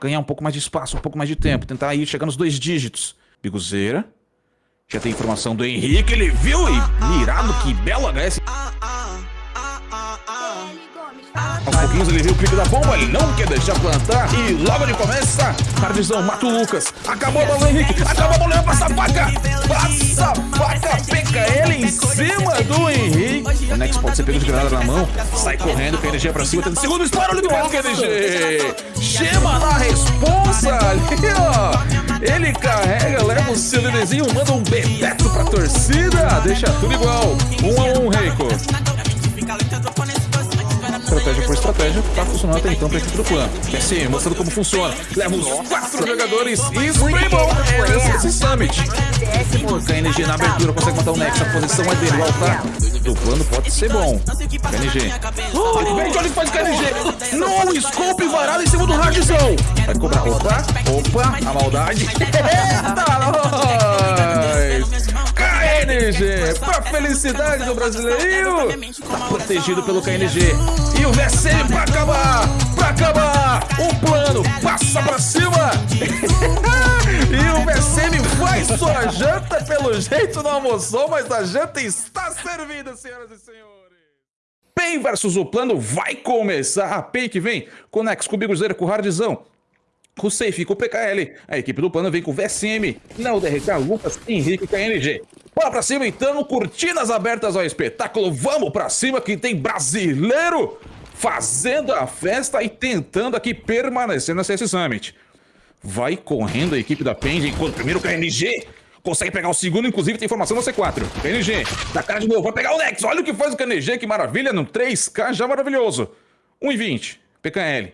Ganhar um pouco mais de espaço, um pouco mais de tempo. Tentar ir chegar nos dois dígitos. Biguzeira. Já tem informação do Henrique, ele viu e mirado, que belo HS. Aos pouquinhos ele viu o pico da bomba, ele não quer deixar plantar. E logo ele começa. Cardizão, mata o Lucas. Acabou a bola, Henrique. Acabou a bola, passa a faca. Passa a faca, peca ele em cima do Henrique. O Nex pode ser pego de granada na mão. Sai correndo, PNG pra cima. Tenta segundo olha o que PNG. Chama na responsa ali, ó. Ele carrega, leva o seu nenenzinho, manda um bebeto pra torcida. Deixa tudo igual. Um a um, Reiko estratégia por estratégia, tá funcionando até então pra equipe do clã. Quer ser, mostrando como funciona. Leva os quatro jogadores e spray bom esse Summit. KNG na abertura consegue matar o Nex, a posição é dele, o altar do plano pode ser bom. KNG. Olha o que faz KNG. Não, scope varado em cima do Radzão. Vai cobrar. Opa, opa, a maldade. Eita. KNG, pra felicidade do brasileirinho, tá protegido pelo KNG. E o VSM pra acabar, pra acabar, o plano passa pra cima. e o VSM faz sua janta, pelo jeito não almoçou, mas a janta está servida, senhoras e senhores. PEN versus o plano vai começar. A PEN que vem com o Nex, com o Biguzeira, com o Hardzão. Com Safe, com o PKL. A equipe do plano vem com o VSM, Não DRK, Lucas, Henrique e KNG. Bora pra cima então, cortinas abertas ao espetáculo. Vamos pra cima que tem brasileiro fazendo a festa e tentando aqui permanecer na CS Summit. Vai correndo a equipe da Pend, enquanto primeiro KNG consegue pegar o segundo, inclusive tem informação no C4. KNG, da cara de novo, vai pegar o Nex. Olha o que faz o KNG, que maravilha, no 3K já maravilhoso. 1,20, PKL.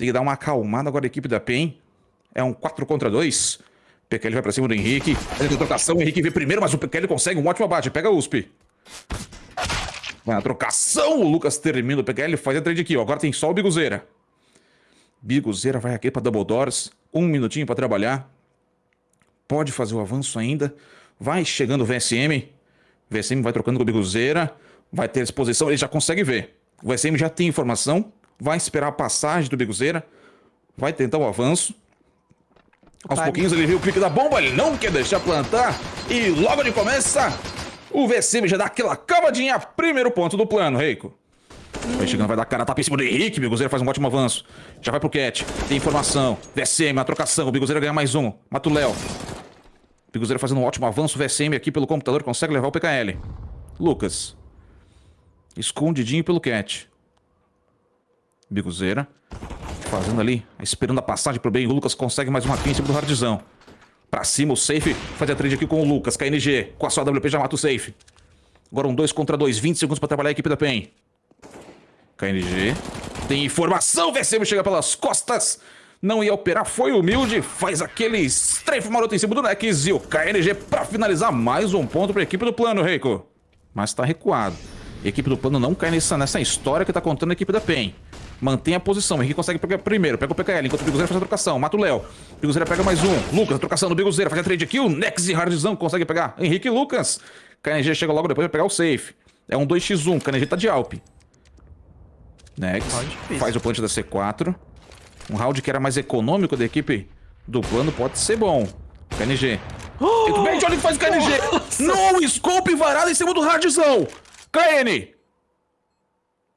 Tem que dar uma acalmada agora a equipe da PEN. É um 4 contra 2. PKL vai pra cima do Henrique. Faz a trocação, o Henrique vê primeiro, mas o PKL consegue um ótimo abate. Pega a USP. Vai na trocação, o Lucas termina o PKL, faz a trade aqui. Agora tem só o Biguzeira. Biguzeira vai aqui pra Double Doors. Um minutinho pra trabalhar. Pode fazer o avanço ainda. Vai chegando o VSM. VSM vai trocando com o Biguzeira. Vai ter exposição, ele já consegue ver. O VSM já tem informação. Vai esperar a passagem do Biguzeira. Vai tentar o avanço. Aos pouquinhos ele viu o clique da bomba, ele não quer deixar plantar. E logo ele começa, o VCM já dá aquela cavadinha, primeiro ponto do plano, Reiko. Vai chegando, vai dar cara, tapa em cima do Henrique, Biguzeira faz um ótimo avanço. Já vai pro Cat, tem informação, VCM, a trocação, o Biguzeira ganha mais um, mata o Léo. Biguzeira fazendo um ótimo avanço, o VCM aqui pelo computador consegue levar o PKL. Lucas. Escondidinho pelo Cat. Biguzeira Fazendo ali, esperando a passagem pro bem. O Lucas consegue mais uma kill em cima do Hardzão. Pra cima, o Safe faz a trade aqui com o Lucas. KNG, com a sua WP já mata o Safe. Agora um 2 contra 2, 20 segundos pra trabalhar a equipe da PEN. KNG. Tem informação, VCM chega pelas costas. Não ia operar, foi humilde. Faz aquele strafe maroto em cima do Nex. E o KNG pra finalizar mais um ponto pra equipe do plano, Reiko. Mas tá recuado. Equipe do plano não cai nessa, nessa história que tá contando a equipe da PEN. Mantém a posição. Henrique consegue pegar primeiro. Pega o PKL, enquanto o Biguzeira faz a trocação. Mata o Léo. Biguzeira pega mais um. Lucas, a trocação do Biguzeira. Faz a trade aqui. O Nex e Hardzão consegue pegar. Henrique e Lucas. KNG chega logo depois vai pegar o safe. É um 2x1. KNG tá de Alp. Nex. Faz o plant da C4. Um round que era mais econômico da equipe do plano pode ser bom. KNG. Oh! Olha o que faz o KNG. Nossa. Não, scope varado em cima do Hardzão. KN.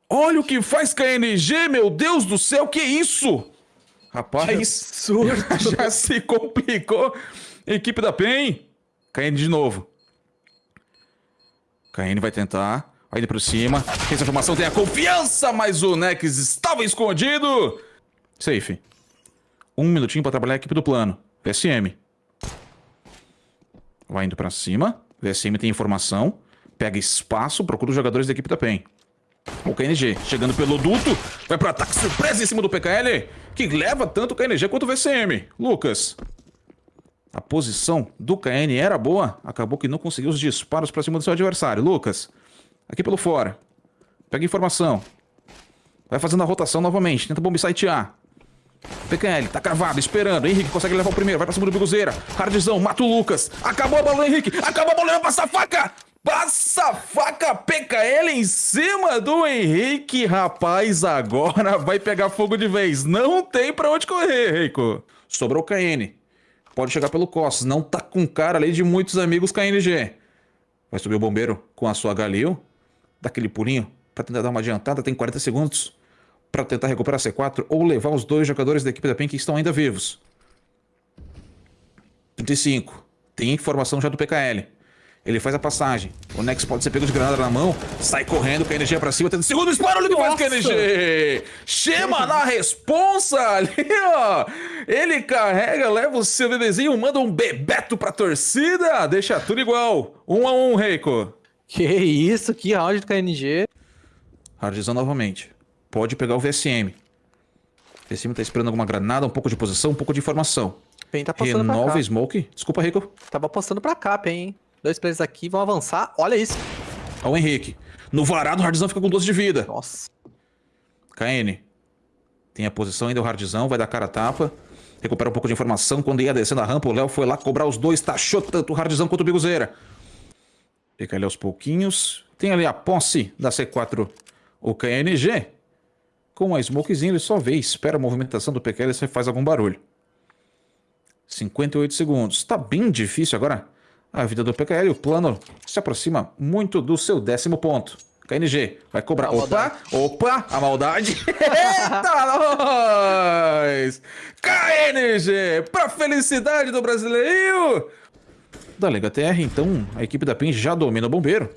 Olha o que faz KNG, meu Deus do céu, que isso? Rapaz, que já se complicou. Equipe da PEN. KN de novo. KN vai tentar. Vai indo por cima. Tem essa formação, tem a confiança, mas o Nex estava escondido. Safe. Um minutinho para trabalhar a equipe do plano. VSM. Vai indo para cima. VSM tem informação. Pega espaço, procura os jogadores da equipe da PEN. O KNG chegando pelo duto, vai pro ataque surpresa em cima do PKL, que leva tanto o KNG quanto o VCM. Lucas. A posição do KN era boa, acabou que não conseguiu os disparos pra cima do seu adversário. Lucas, aqui pelo fora. Pega informação. Vai fazendo a rotação novamente, tenta bomb sitear. PKL, tá cravado, esperando. Henrique consegue levar o primeiro, vai pra cima do Biguzeira. Hardzão, mata o Lucas. Acabou a bola, Henrique. Acabou a bola, vai a faca. Passa a faca PKL em cima do Henrique, rapaz, agora vai pegar fogo de vez. Não tem pra onde correr, Rico. Sobrou o KN. Pode chegar pelo Costas, não tá com cara ali de muitos amigos KNG. Vai subir o bombeiro com a sua Galil. Dá aquele pulinho pra tentar dar uma adiantada, tem 40 segundos para tentar recuperar C4 ou levar os dois jogadores da equipe da PEN que estão ainda vivos. 35. Tem informação já do PKL. Ele faz a passagem. O Nex pode ser pego de granada na mão. Sai correndo, KNG pra cima. Tendo segundo disparo, olha o que faz KNG. Chama na responsa ali, ó. Ele carrega, leva o seu bebezinho, manda um bebeto pra torcida. Deixa tudo igual. Um a um, Reiko. Que isso, que round do KNG. Hardzão novamente. Pode pegar o VSM. O VSM tá esperando alguma granada, um pouco de posição, um pouco de informação. Pen tá passando Renova pra cá. Smoke. Desculpa, Rico. Tava passando pra cá, Pen, hein? Dois players aqui vão avançar. Olha isso. Olha o Henrique. No varado, o Hardzão fica com 12 de vida. Nossa. KN. Tem a posição ainda, o Hardzão vai dar cara a tapa. Recupera um pouco de informação. Quando ia descendo a rampa, o Léo foi lá cobrar os dois. Taxou tanto o Hardzão quanto o Biguzeira. Fica ali aos pouquinhos. Tem ali a posse da C4, o KNG. Com a smokezinha, ele só vê, espera a movimentação do PQL e faz algum barulho. 58 segundos. Tá bem difícil agora a vida do PKL. O plano se aproxima muito do seu décimo ponto. KNG vai cobrar. A opa, maldade. opa, a maldade. Eita, nós! KNG, pra felicidade do brasileirinho! Da Lega TR, então, a equipe da PEN já domina o bombeiro.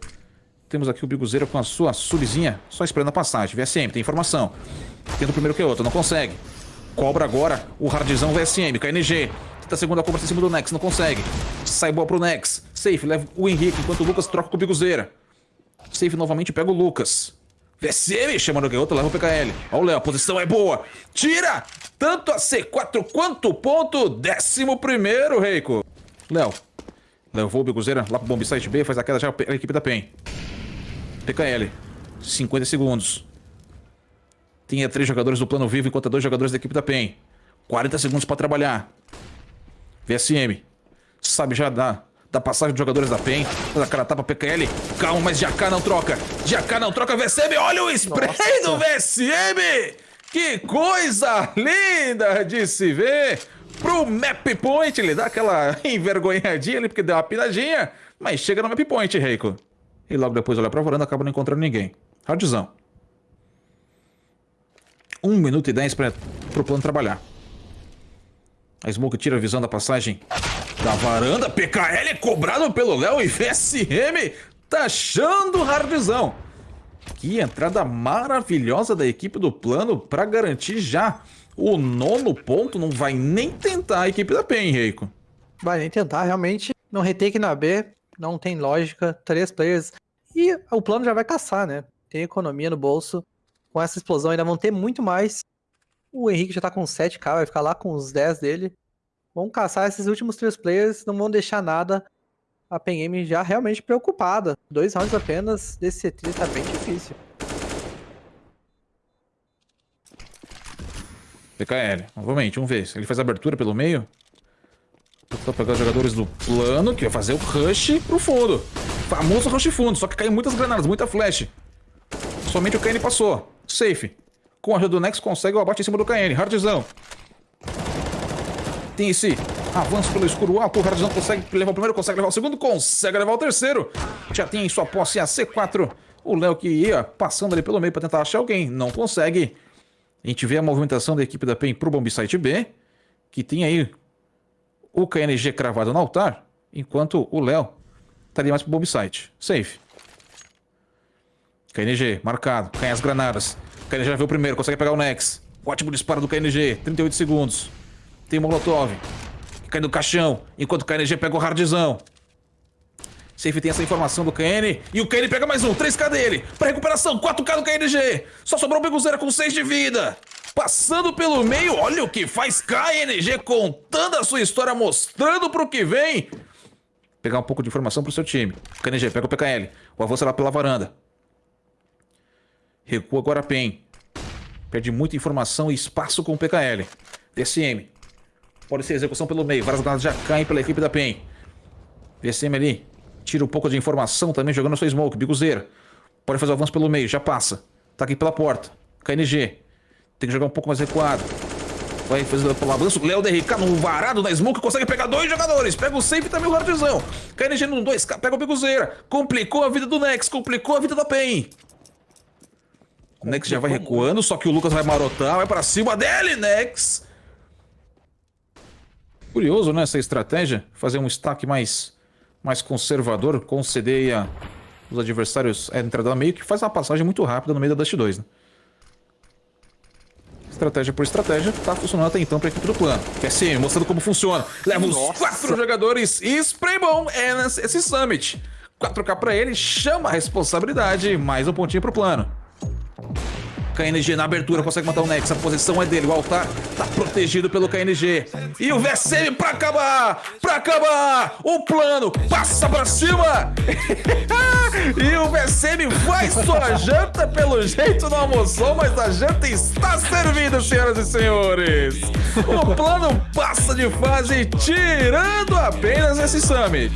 Temos aqui o Biguzeira com a sua subzinha, só esperando a passagem. VSM, tem informação. Tendo primeiro que outro, não consegue. Cobra agora o Hardzão VSM, KNG. Tenta a segunda cobra em cima do Nex, não consegue. Sai boa pro Nex. Safe, leva o Henrique, enquanto o Lucas troca com o Biguzeira. Safe novamente pega o Lucas. VSM chamando o outro, leva o PKL. Olha o Léo, a posição é boa. Tira tanto a C4 quanto o ponto. Décimo primeiro, Reiko. Léo. Levou o Biguzeira lá pro bomb site B, faz a queda já a equipe da PEN. PKL. 50 segundos. Tinha três jogadores do plano vivo enquanto dois jogadores da equipe da PEN. 40 segundos pra trabalhar. VSM. Sabe já da, da passagem dos jogadores da PEN. Da cara tapa PKL. Calma, mas Jacá não troca. Jacá não troca VSM. Olha o spray Nossa. do VSM. Que coisa linda de se ver. Pro map point. Ele dá aquela envergonhadinha ali porque deu uma pinadinha. Mas chega no map point, Reiko. E logo depois olha pra varanda acaba não encontrando ninguém. Hardzão. 1 minuto e 10 para o plano trabalhar. A Smoke tira a visão da passagem da varanda. PKL é cobrado pelo Léo e VSM taxando o Hardzão. Que entrada maravilhosa da equipe do plano para garantir já o nono ponto. Não vai nem tentar a equipe da PEN, Reiko. Vai nem tentar, realmente. No retake na B, não tem lógica. Três players. E o plano já vai caçar, né? Tem economia no bolso. Com essa explosão ainda vão ter muito mais. O Henrique já tá com 7k, vai ficar lá com os 10 dele. Vão caçar esses últimos três players, não vão deixar nada. A PEN já realmente preocupada. Dois rounds apenas desse C3 tá bem difícil. PKL, novamente, vamos ver. Ele faz abertura pelo meio. Pra pegar os jogadores do plano, que vai fazer o rush pro fundo. Famoso rush fundo, só que caiu muitas granadas, muita flash. Somente o KN passou. Safe. Com a ajuda do Nex, consegue o abate em cima do KN. Hardzão. Tem esse avanço pelo escuro alto. O Hardzão consegue levar o primeiro, consegue levar o segundo, consegue levar o terceiro. Já tem em sua posse a C4. O Léo que ia passando ali pelo meio para tentar achar alguém. Não consegue. A gente vê a movimentação da equipe da PEN pro bomb site B. Que tem aí o KNG cravado no altar. Enquanto o Léo tá ali mais pro bomb site. Safe. KNG, marcado. Caem as granadas. KNG já viu o primeiro, consegue pegar o Nex. Ótimo disparo do KNG, 38 segundos. Tem o Molotov. Que cai no caixão, enquanto o KNG pega o Hardzão. Safe tem essa informação do KN. E o KN pega mais um, 3k dele. Pra recuperação, 4k do KNG. Só sobrou o Beguzeira com 6 de vida. Passando pelo meio, olha o que faz KNG contando a sua história, mostrando pro que vem. Pegar um pouco de informação pro seu time. KNG, pega o PKL. O avanço lá pela varanda. Recua agora a PEN. Perde muita informação e espaço com o PKL. DSM. Pode ser execução pelo meio. Várias granadas já caem pela equipe da PEN. VSM ali. Tira um pouco de informação também jogando sua smoke. Biguzeira. Pode fazer o avanço pelo meio, já passa. Tá aqui pela porta. KNG. Tem que jogar um pouco mais recuado. Vai fazer pelo avanço. Léo DRK no varado na smoke. Consegue pegar dois jogadores. Pega o safe e também o hardzão. KNG no 2. Pega o Biguzeira. Complicou a vida do Nex. Complicou a vida da PEN. Nex já vai recuando. Só que o Lucas vai marotar. Vai pra cima dele, Nex. Curioso, né? Essa estratégia. Fazer um stack mais mais conservador, conceder a, os adversários a entrada meio, que faz uma passagem muito rápida no meio da Dust 2, né? Estratégia por estratégia, tá funcionando até então pra equipe do plano. Que assim, mostrando como funciona. Leva os quatro jogadores e spray bom é esse Summit. 4K pra ele, chama a responsabilidade, mais um pontinho pro plano. KNG na abertura, consegue matar o Nex. A posição é dele. O altar tá protegido pelo KNG. E o VSM pra acabar! Pra acabar! O plano passa pra cima! e o VSM vai sua janta. Pelo jeito não almoçou, mas a janta está servida, senhoras e senhores. O plano passa de fase, tirando apenas esse Summit.